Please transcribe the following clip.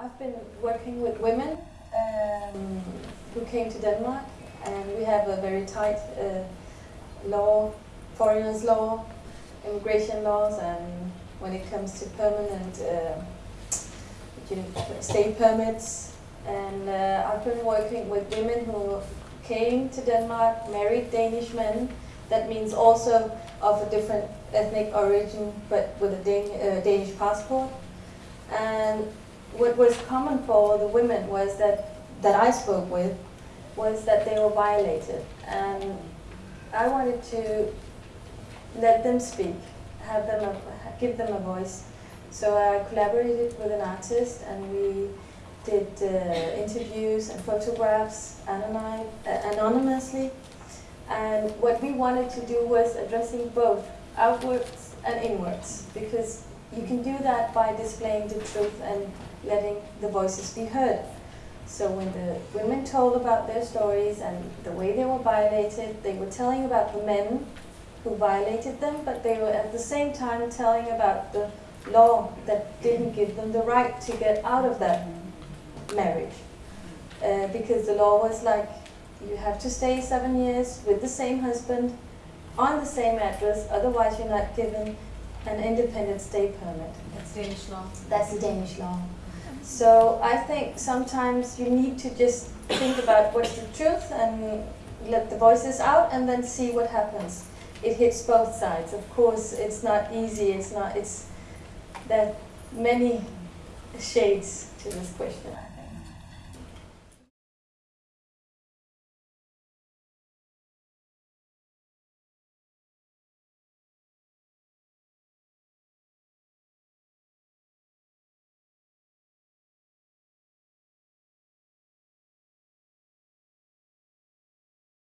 I've been working with women um, who came to Denmark and we have a very tight uh, law, foreigners law, immigration laws and when it comes to permanent uh, stay permits. And uh, I've been working with women who came to Denmark, married Danish men, that means also of a different ethnic origin but with a Dan uh, Danish passport what was common for the women was that, that I spoke with, was that they were violated. And I wanted to let them speak, have them a, give them a voice. So I collaborated with an artist and we did uh, interviews and photographs anony anonymously. And what we wanted to do was addressing both outwards and inwards because you can do that by displaying the truth and letting the voices be heard. So when the women told about their stories and the way they were violated, they were telling about the men who violated them, but they were at the same time telling about the law that didn't give them the right to get out of that marriage. Uh, because the law was like, you have to stay seven years with the same husband, on the same address, otherwise you're not given an independent stay permit. That's Danish law. That's the Danish law. So I think sometimes you need to just think about what's the truth and let the voices out and then see what happens. It hits both sides. Of course, it's not easy. It's not. It's there many shades to this question.